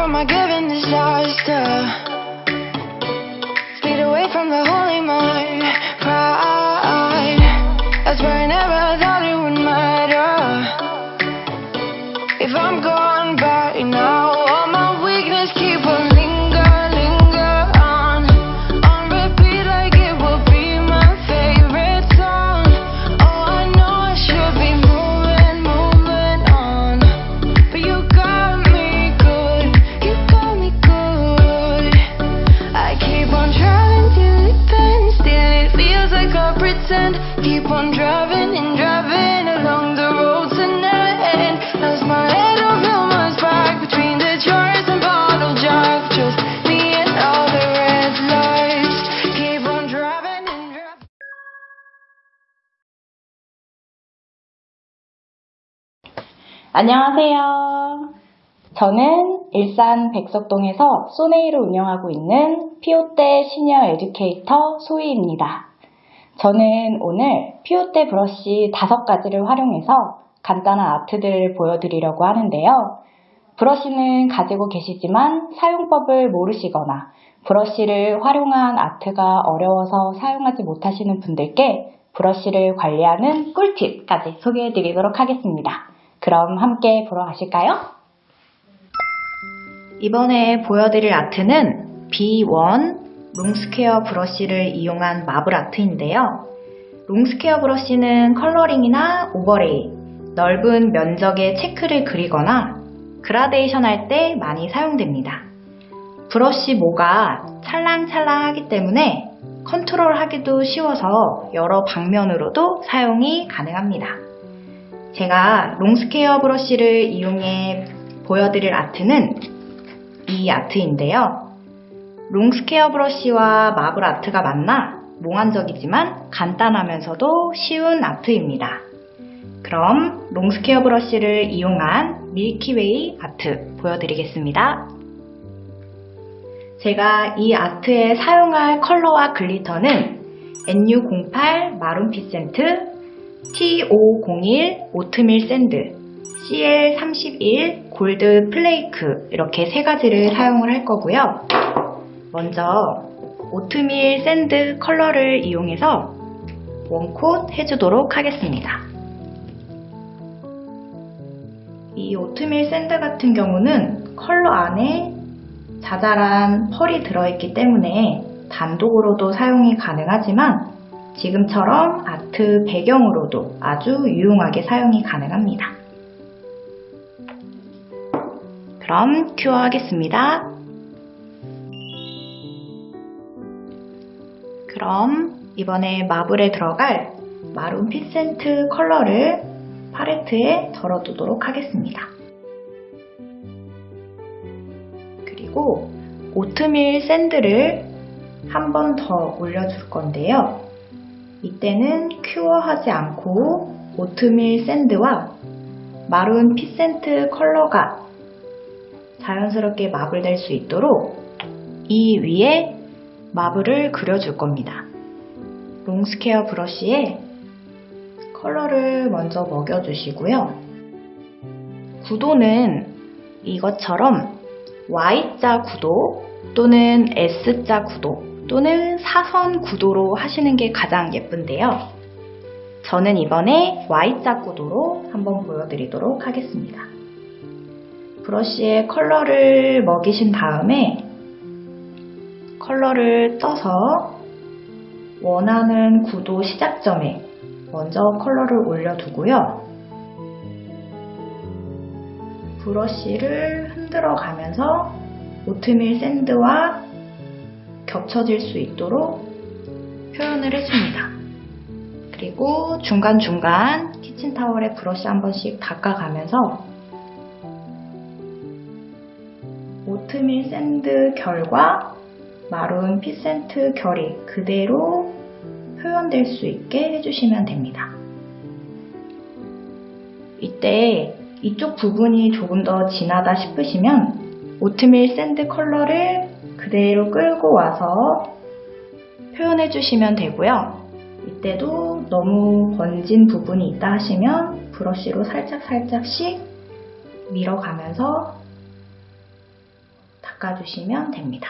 from my given disaster. Speed away from the holy mind. 안녕하세요. 저는 일산 백석동에서 소네이를 운영하고 있는 피오떼 시니어 에듀케이터 소희입니다. 저는 오늘 피오떼 브러쉬 다섯 가지를 활용해서 간단한 아트들을 보여드리려고 하는데요. 브러쉬는 가지고 계시지만 사용법을 모르시거나 브러쉬를 활용한 아트가 어려워서 사용하지 못하시는 분들께 브러쉬를 관리하는 꿀팁까지 소개해드리도록 하겠습니다. 그럼 함께 보러 가실까요? 이번에 보여드릴 아트는 B1 long square 브러쉬를 이용한 marble 아트인데요. long square 브러쉬는 coloring이나 overlay, 넓은 면적의 체크를 그리거나 그라데이션 할 때 많이 사용됩니다. 브러쉬 모가 찰랑찰랑하기 때문에 컨트롤하기도 쉬워서 여러 방면으로도 사용이 가능합니다. 제가 long square 브러쉬를 이용해 보여드릴 아트는 이 아트인데요. long square 브러쉬와 marble 아트가 만나 몽환적이지만 간단하면서도 쉬운 아트입니다. 그럼 long square 브러쉬를 이용한 Milky Way 아트 보여드리겠습니다. 제가 이 아트에 사용할 컬러와 glitter는 NU08 마룬 피센트, T501 오트밀 샌드, CL31 골드 플레이크 이렇게 세 가지를 사용을 할 거고요. 먼저 오트밀 샌드 컬러를 이용해서 one coat 해주도록 하겠습니다. 이 오트밀 샌드 같은 경우는 컬러 안에 자잘한 펄이 들어있기 때문에 단독으로도 사용이 가능하지만 지금처럼 아트 배경으로도 아주 유용하게 사용이 가능합니다. 그럼 cure 하겠습니다. 그럼 이번에 marble에 들어갈 마룬 피센트 컬러를 팔레트에 덜어두도록 하겠습니다. 그리고 오트밀 샌드를 한 번 더 올려줄 건데요. 이때는 cure하지 않고 오트밀 샌드와 마룬 피센트 컬러가 자연스럽게 marble될 수 있도록 이 위에 marble을 그려줄 겁니다. long square 브러쉬에 컬러를 먼저 먹여주시고요. 구도는 이것처럼 Y자 구도 또는 S자 구도 또는 사선 구도로 하시는 게 가장 예쁜데요. 저는 이번에 Y자 구도로 한번 보여드리도록 하겠습니다. 브러쉬에 컬러를 먹이신 다음에 컬러를 떠서 원하는 구도 시작점에 먼저 컬러를 올려두고요. 브러쉬를 흔들어 가면서 오트밀 샌드와 겹쳐질 수 있도록 표현을 해줍니다. 그리고 중간중간 키친타월에 브러쉬 한 번씩 닦아가면서 오트밀 샌드 결과 마룬 피센트 결이 그대로 표현될 수 있게 해주시면 됩니다. 이때 이쪽 부분이 조금 더 진하다 싶으시면 오트밀 샌드 컬러를 그대로 끌고 와서 표현해 주시면 되고요. 이때도 너무 번진 부분이 있다 하시면 브러쉬로 살짝살짝씩 밀어가면서 닦아주시면 됩니다.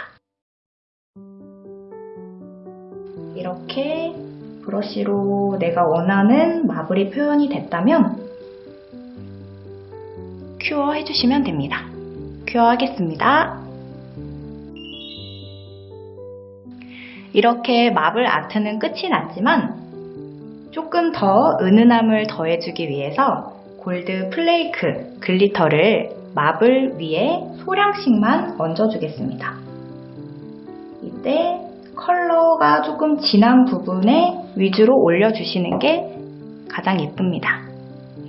이렇게 브러쉬로 내가 원하는 marble이 표현이 됐다면 cure 해주시면 됩니다. cure 하겠습니다. 이렇게 marble 아트는 끝이 났지만 조금 더 은은함을 더해주기 위해서 골드 플레이크 glitter를 marble 위에 소량씩만 얹어주겠습니다. 이때 컬러가 조금 진한 부분에 위주로 올려주시는 게 가장 예쁩니다.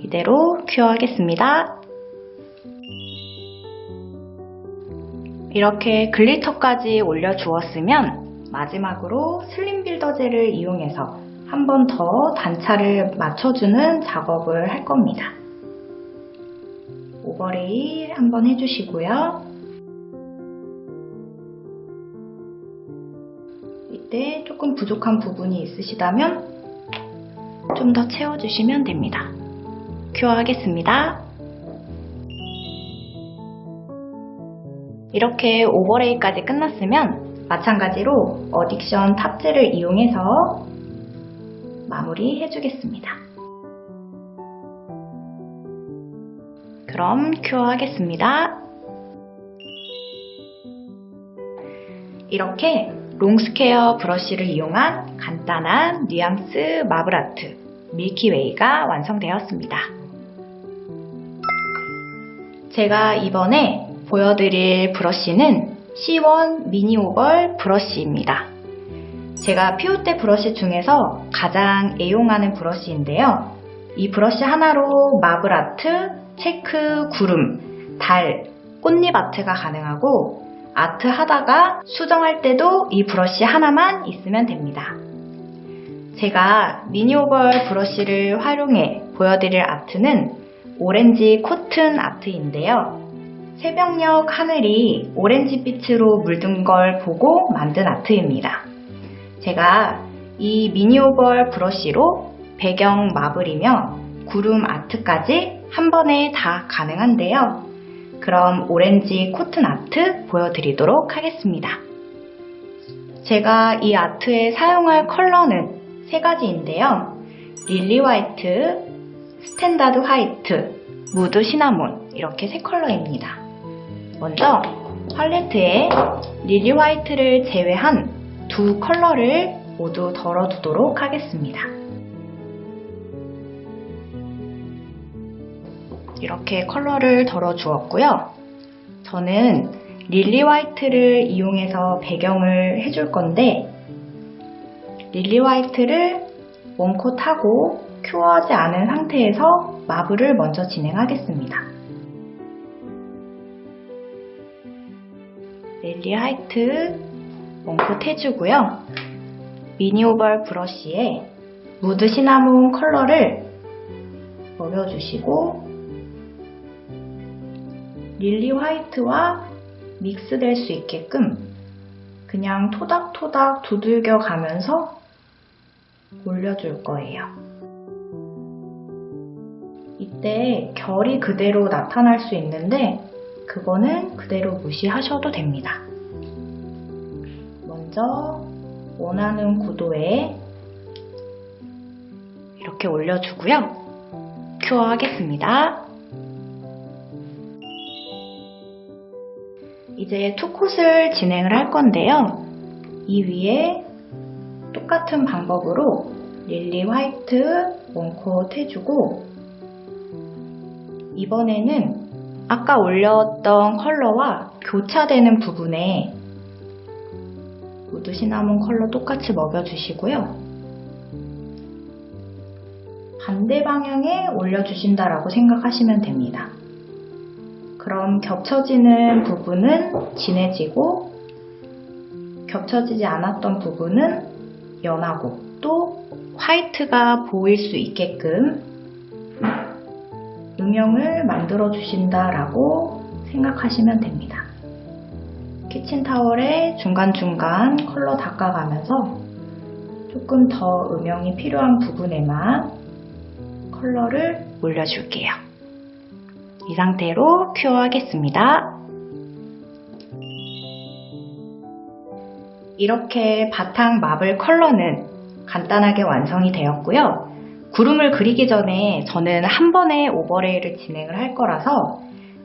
이대로 cure하겠습니다. 이렇게 glitter까지 올려주었으면 마지막으로 slim builder gel을 이용해서 한 번 더 단차를 맞춰주는 작업을 할 겁니다. overlay 한번 해주시고요. 이때 조금 부족한 부분이 있으시다면 좀 더 채워주시면 됩니다. 큐어 하겠습니다. 이렇게 오버레이까지 끝났으면 마찬가지로 어딕션 탑재를 이용해서 마무리 해주겠습니다. 그럼 큐어 하겠습니다. 이렇게 long square 브러쉬를 이용한 간단한 뉘앙스 marble art milky way가 완성되었습니다. 제가 이번에 보여드릴 브러쉬는 C1 mini oval 브러쉬입니다. 제가 피우테 브러쉬 중에서 가장 애용하는 브러쉬인데요. 이 브러쉬 하나로 marble art, 체크, 구름, 달, 꽃잎 아트가 가능하고 아트 하다가 수정할 때도 이 브러쉬 하나만 있으면 됩니다. 제가 미니 오벌 브러쉬를 활용해 보여드릴 아트는 오렌지 코튼 아트인데요. 새벽녘 하늘이 오렌지빛으로 물든 걸 보고 만든 아트입니다. 제가 이 미니 오벌 브러쉬로 배경 마블이며 구름 art까지 한 번에 다 가능한데요. 그럼 orange cotton art 보여드리도록 하겠습니다. 제가 이 아트에 사용할 컬러는 세 가지인데요. lily white, standard white, mood cinnamon 이렇게 세 컬러입니다. 먼저 팔레트에 lily white를 제외한 두 컬러를 모두 덜어두도록 하겠습니다. 이렇게 컬러를 덜어주었고요. 저는 lily white를 이용해서 배경을 해줄 건데 릴리 화이트를 원콧하고 큐어하지 않은 상태에서 marble을 먼저 진행하겠습니다. lily white one coat 해주고요. mini oval 브러쉬에 mood cinnamon 컬러를 먹여주시고 lily white와 믹스될 수 있게끔 그냥 토닥토닥 두들겨 가면서 올려줄 거예요. 이때 결이 그대로 나타날 수 있는데 그거는 그대로 무시하셔도 됩니다. 먼저 원하는 구도에 이렇게 올려주고요. 큐어 하겠습니다. 이제 투콧을 진행을 할 건데요. 이 위에 똑같은 방법으로 릴리 화이트 원콧 해주고 이번에는 아까 올렸던 컬러와 교차되는 부분에 무드 시나몬 컬러 똑같이 먹여주시고요. 반대 방향에 올려주신다라고 생각하시면 됩니다. 그럼 겹쳐지는 부분은 진해지고 겹쳐지지 않았던 부분은 연하고 또 화이트가 보일 수 있게끔 음영을 만들어 주신다라고 생각하시면 됩니다. 키친타월에 중간중간 컬러 닦아가면서 조금 더 음영이 필요한 부분에만 컬러를 올려줄게요. 이 상태로 cure 하겠습니다. 이렇게 바탕 marble 컬러는 간단하게 완성이 되었고요. 구름을 그리기 전에 저는 한 번에 overlay를 진행을 할 거라서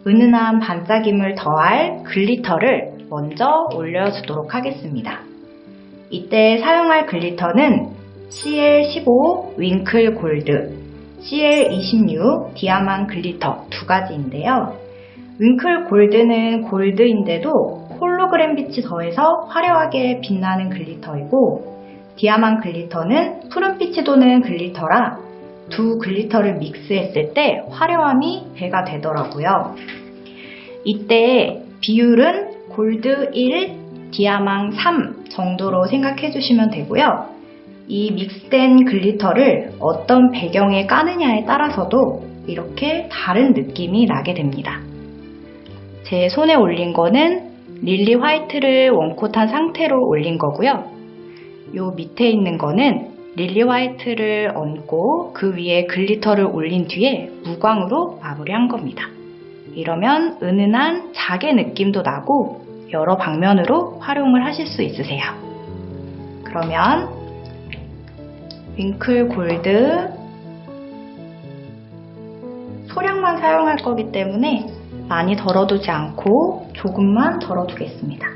은은한 반짝임을 더할 glitter를 먼저 올려주도록 하겠습니다. 이때 사용할 glitter는 CL15 winkle gold, CL26 디아만 glitter 두 가지인데요. winkle gold는 골드인데도 홀로그램 빛이 더해서 화려하게 빛나는 glitter이고 디아만 glitter는 푸른빛이 도는 glitter라 두 glitter를 믹스했을 때 화려함이 배가 되더라고요. 이때 비율은 골드 1, 디아망 3 정도로 생각해 주시면 되고요. 이 믹스된 glitter를 어떤 배경에 까느냐에 따라서도 이렇게 다른 느낌이 나게 됩니다. 제 손에 올린 거는 lily white를 one coat한 상태로 올린 거고요. 요 밑에 있는 거는 lily white를 얹고 그 위에 glitter를 올린 뒤에 무광으로 마무리한 겁니다. 이러면 은은한 자개 느낌도 나고 여러 방면으로 활용을 하실 수 있으세요. 그러면 winkle gold 소량만 사용할 거기 때문에 많이 덜어두지 않고 조금만 덜어두겠습니다.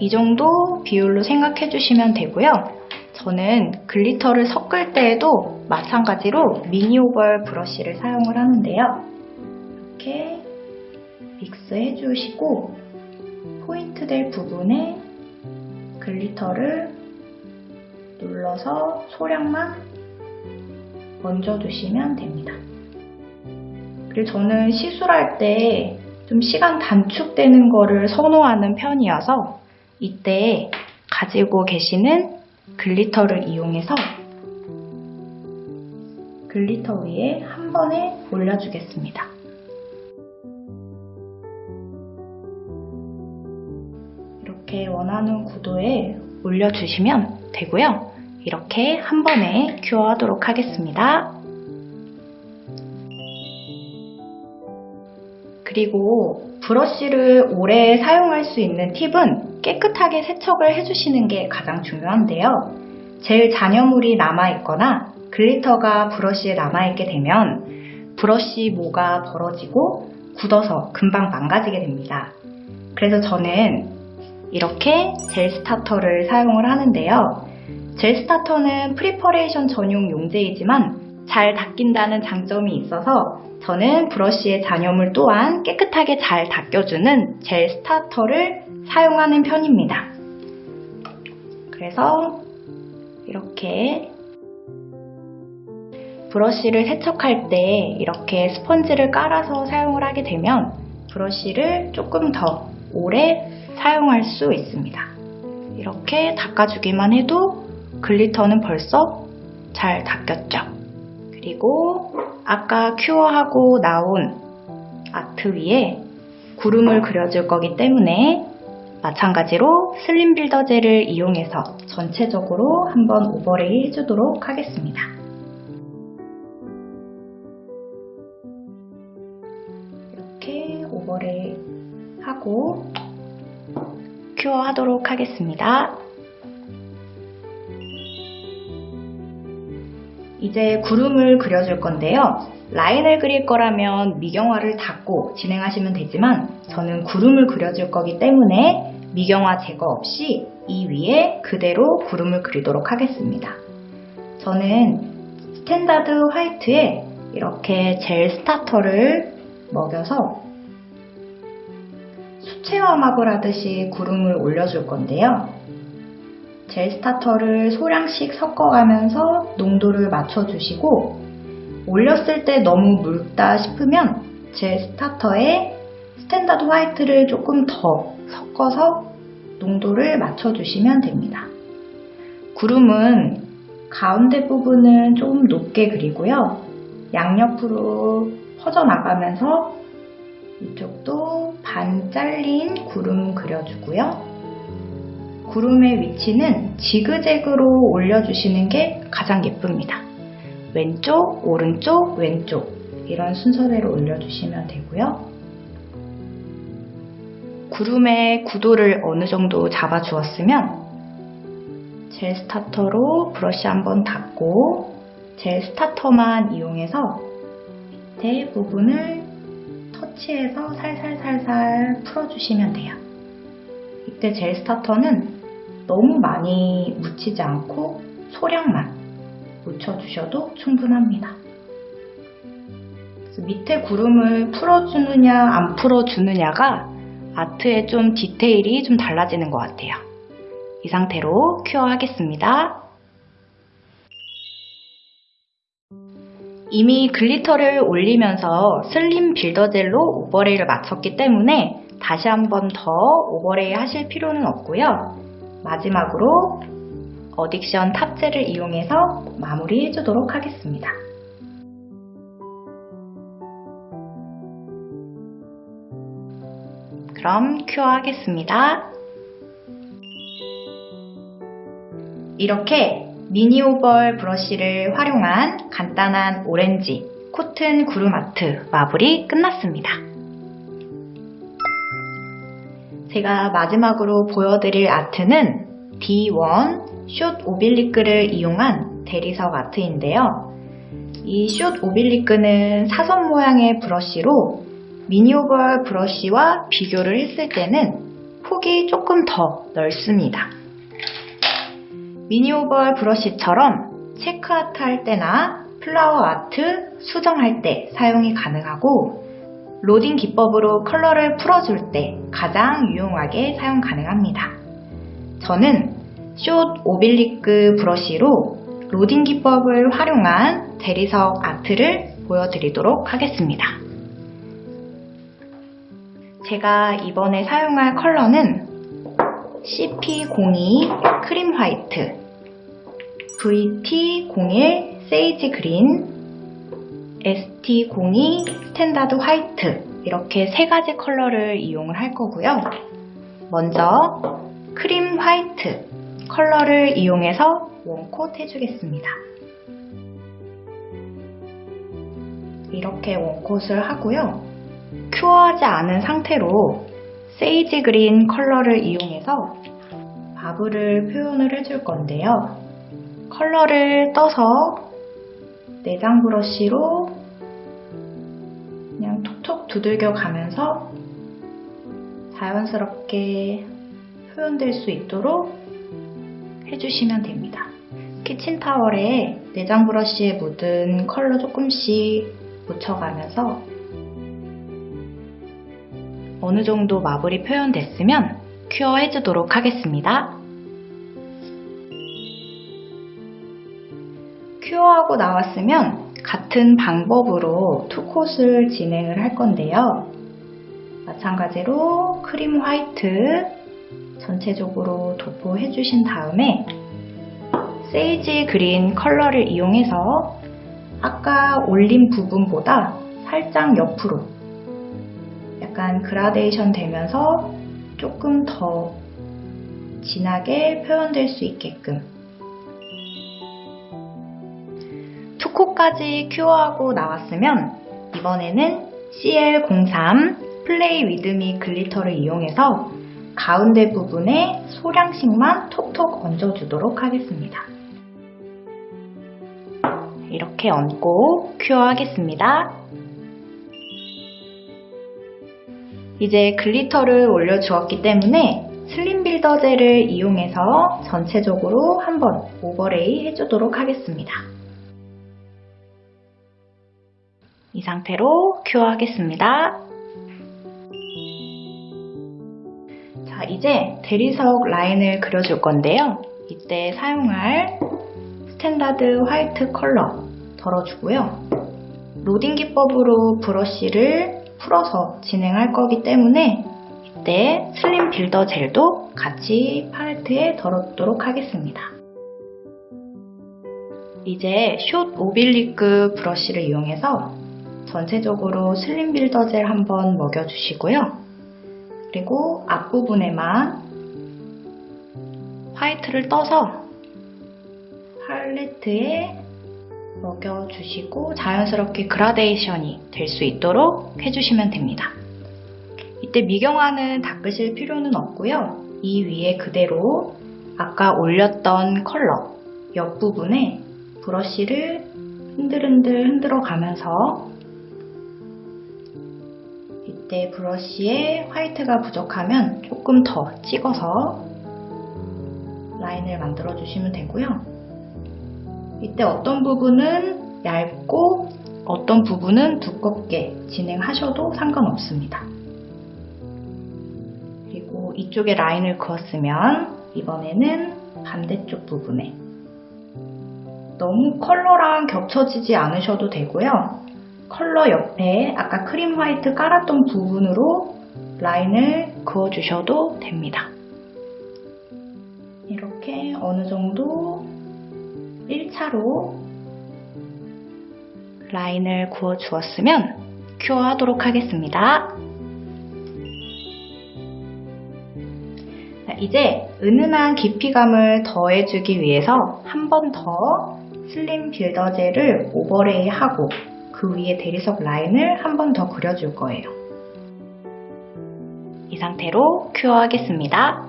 이 정도 비율로 생각해 주시면 되고요. 저는 glitter를 섞을 때에도 마찬가지로 mini oval 브러쉬를 사용을 하는데요. 이렇게 믹스해 주시고 포인트 될 부분에 glitter를 눌러서 소량만 얹어주시면 됩니다. 그리고 저는 시술할 때 좀 시간 단축되는 거를 선호하는 편이어서 이때 가지고 계시는 glitter를 이용해서 glitter 위에 한 번에 올려주겠습니다. 이렇게 원하는 구도에 올려주시면 되고요. 이렇게 한 번에 cure하도록 하겠습니다. 그리고 브러쉬를 오래 사용할 수 있는 팁은 깨끗하게 세척을 해주시는 게 가장 중요한데요. 젤 잔여물이 남아있거나 glitter가 브러쉬에 남아있게 되면 브러쉬 모가 벌어지고 굳어서 금방 망가지게 됩니다. 그래서 저는 이렇게 젤 스타터를 사용을 하는데요. gel starter는 preparation 전용 용제이지만 잘 닦인다는 장점이 있어서 저는 브러쉬의 잔여물 또한 깨끗하게 잘 닦여주는 젤 스타터를 사용하는 편입니다. 그래서 이렇게 브러쉬를 세척할 때 이렇게 스펀지를 깔아서 사용을 하게 되면 브러쉬를 조금 더 오래 사용할 수 있습니다. 이렇게 닦아주기만 해도 글리터는 벌써 잘 닦였죠. 그리고 아까 큐어하고 나온 아트 위에 구름을 그려줄 거기 때문에 마찬가지로 슬림 빌더 젤을 이용해서 전체적으로 한번 오버레이 해주도록 하겠습니다. 하고 큐어 하도록 하겠습니다. 이제 구름을 그려줄 건데요. 라인을 그릴 거라면 미경화를 닫고 진행하시면 되지만 저는 구름을 그려줄 거기 때문에 미경화 제거 없이 이 위에 그대로 구름을 그리도록 하겠습니다. 저는 standard white에 이렇게 젤 스타터를 먹여서 marble 하듯이 구름을 올려줄 건데요. 젤 스타터를 소량씩 섞어가면서 농도를 맞춰주시고 올렸을 때 너무 묽다 싶으면 젤 스타터에 standard white를 조금 더 섞어서 농도를 맞춰주시면 됩니다. 구름은 가운데 부분은 좀 높게 그리고요. 양옆으로 퍼져나가면서 이쪽도 반 잘린 구름 그려주고요. 구름의 위치는 지그재그로 올려주시는 게 가장 예쁩니다. 왼쪽, 오른쪽, 왼쪽 이런 순서대로 올려주시면 되고요. 구름의 구도를 어느 정도 잡아주었으면 젤 스타터로 브러쉬 한번 닦고 젤 스타터만 이용해서 밑에 부분을 터치해서 살살살살 풀어주시면 돼요. 이때 젤 스타터는 너무 많이 묻히지 않고 소량만 묻혀주셔도 충분합니다. 밑에 구름을 풀어주느냐 안 풀어주느냐가 아트의 좀 디테일이 좀 달라지는 것 같아요. 이 상태로 cure 하겠습니다. 이미 glitter를 올리면서 slim builder gel로 overlay를 마쳤기 때문에 다시 한 번 더 overlay 하실 필요는 없고요. 마지막으로 addiction top gel을 이용해서 마무리 해주도록 하겠습니다. 그럼 큐어 하겠습니다. 이렇게 미니 오벌 브러쉬를 활용한 간단한 오렌지 코튼 구름 아트 마블이 끝났습니다. 제가 마지막으로 보여드릴 아트는 D1 숏 오빌리크를 이용한 대리석 아트인데요. 이 숏 오빌리크는 사선 모양의 브러쉬로 mini oval 브러쉬와 비교를 했을 때는 폭이 조금 더 넓습니다. mini oval 브러쉬처럼 체크 아트 할 때나 flower 아트, 수정할 때 사용이 가능하고 로딩 기법으로 컬러를 풀어줄 때 가장 유용하게 사용 가능합니다. 저는 short oblique 브러쉬로 로딩 기법을 활용한 대리석 아트를 보여드리도록 하겠습니다. 제가 이번에 사용할 컬러는 CP02 cream white, VT01 sage green, ST02 standard white 이렇게 세 가지 컬러를 이용을 할 거고요. 먼저 cream white 컬러를 이용해서 one coat 해주겠습니다. 이렇게 one coat을 하고요. cure하지 않은 상태로 sage green 컬러를 이용해서 바브를 표현을 해줄 건데요. 컬러를 떠서 내장 브러쉬로 그냥 톡톡 두들겨 가면서 자연스럽게 표현될 수 있도록 해주시면 됩니다. 키친 타월에 내장 브러쉬에 묻은 컬러 조금씩 묻혀가면서 어느 정도 마블이 표현됐으면 큐어 해주도록 하겠습니다. 큐어하고 나왔으면 같은 방법으로 투콧을 진행을 할 건데요. 마찬가지로 크림 화이트 전체적으로 도포해 주신 다음에 sage green 컬러를 이용해서 아까 올린 부분보다 살짝 옆으로 약간 그라데이션 되면서 조금 더 진하게 표현될 수 있게끔 투코까지 큐어하고 나왔으면 이번에는 CL03 play with me glitter를 이용해서 가운데 부분에 소량씩만 톡톡 얹어주도록 하겠습니다. 이렇게 얹고 cure 하겠습니다. 이제 glitter를 올려주었기 때문에 slim builder gel을 이용해서 전체적으로 한번 overlay 해주도록 하겠습니다. 이 상태로 cure 하겠습니다. 자, 이제 대리석 라인을 그려줄 건데요. 이때 사용할 standard white 컬러 덜어주고요. 로딩 기법으로 브러쉬를 풀어서 진행할 거기 때문에 이때 slim builder gel도 같이 팔레트에 덜어두도록 하겠습니다. 이제 short oblique 브러쉬를 이용해서 전체적으로 slim builder gel 한번 먹여주시고요. 그리고 앞부분에만 화이트를 떠서 팔레트에 먹여주시고 자연스럽게 그라데이션이 될 수 있도록 해주시면 됩니다. 이때 미경화는 닦으실 필요는 없고요. 이 위에 그대로 아까 올렸던 컬러 옆부분에 브러쉬를 흔들흔들 흔들어 가면서 이때 브러쉬에 화이트가 부족하면 조금 더 찍어서 라인을 만들어 주시면 되고요. 이때 어떤 부분은 얇고 어떤 부분은 두껍게 진행하셔도 상관없습니다. 그리고 이쪽에 라인을 그었으면 이번에는 반대쪽 부분에 너무 컬러랑 겹쳐지지 않으셔도 되고요. 컬러 옆에 아까 크림 화이트 깔았던 부분으로 라인을 그어주셔도 됩니다. 이렇게 어느 정도 1차로 라인을 그어 주었으면 큐어 하도록 하겠습니다. 자, 이제 은은한 깊이감을 더해주기 위해서 한 번 더 slim builder gel을 overlay 하고 그 위에 대리석 라인을 한 번 더 그려줄 거예요. 이 상태로 cure 하겠습니다.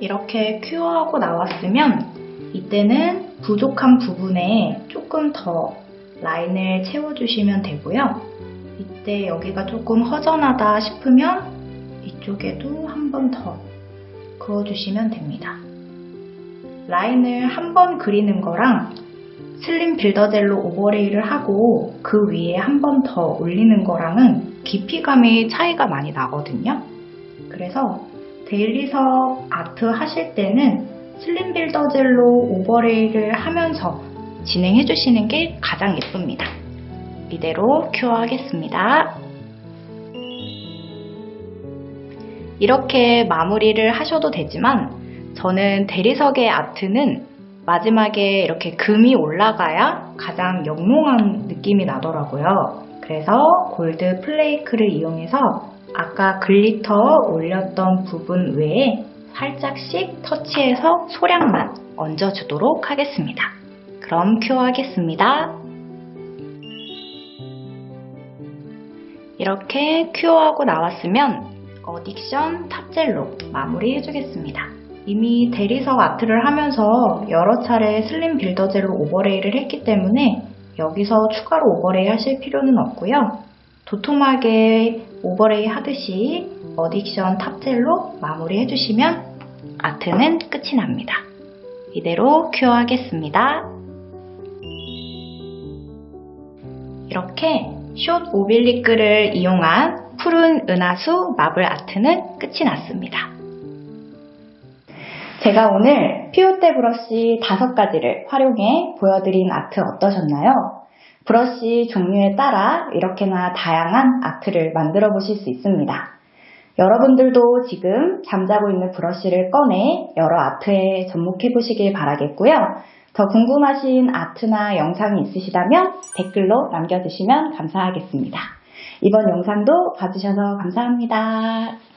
이렇게 cure하고 나왔으면 이때는 부족한 부분에 조금 더 라인을 채워주시면 되고요. 이때 여기가 조금 허전하다 싶으면 이쪽에도 한 번 더 그어주시면 됩니다. 라인을 한 번 그리는 거랑 슬림 빌더젤로 오버레이를 하고 그 위에 한 번 더 올리는 거랑은 깊이감이 차이가 많이 나거든요. 그래서 데일리석 아트 하실 때는 슬림 빌더젤로 오버레이를 하면서 진행해 주시는 게 가장 예쁩니다. 이대로 큐어 하겠습니다. 이렇게 마무리를 하셔도 되지만 저는 대리석의 아트는 마지막에 이렇게 금이 올라가야 가장 영롱한 느낌이 나더라고요. 그래서 gold flake를 이용해서 아까 glitter 올렸던 부분 외에 살짝씩 터치해서 소량만 얹어주도록 하겠습니다. 그럼 cure 하겠습니다. 이렇게 cure하고 나왔으면 addiction top gel로 마무리 해주겠습니다. 이미 대리석 아트를 하면서 여러 차례 slim builder gel로 overlay를 했기 때문에 여기서 추가로 overlay 하실 필요는 없고요. 도톰하게 overlay 하듯이 addiction top gel로 마무리 해주시면 아트는 끝이 납니다. 이대로 cure 하겠습니다. 이렇게 숏 오빌리크를 이용한 푸른 은하수 마블 아트는 끝이 났습니다. 제가 오늘 피오테 브러쉬 5가지를 활용해 보여드린 아트 어떠셨나요? 브러쉬 종류에 따라 이렇게나 다양한 아트를 만들어 보실 수 있습니다. 여러분들도 지금 잠자고 있는 브러쉬를 꺼내 여러 아트에 접목해 보시길 바라겠고요. 더 궁금하신 아트나 영상이 있으시다면 댓글로 남겨주시면 감사하겠습니다. 이번 영상도 봐주셔서 감사합니다.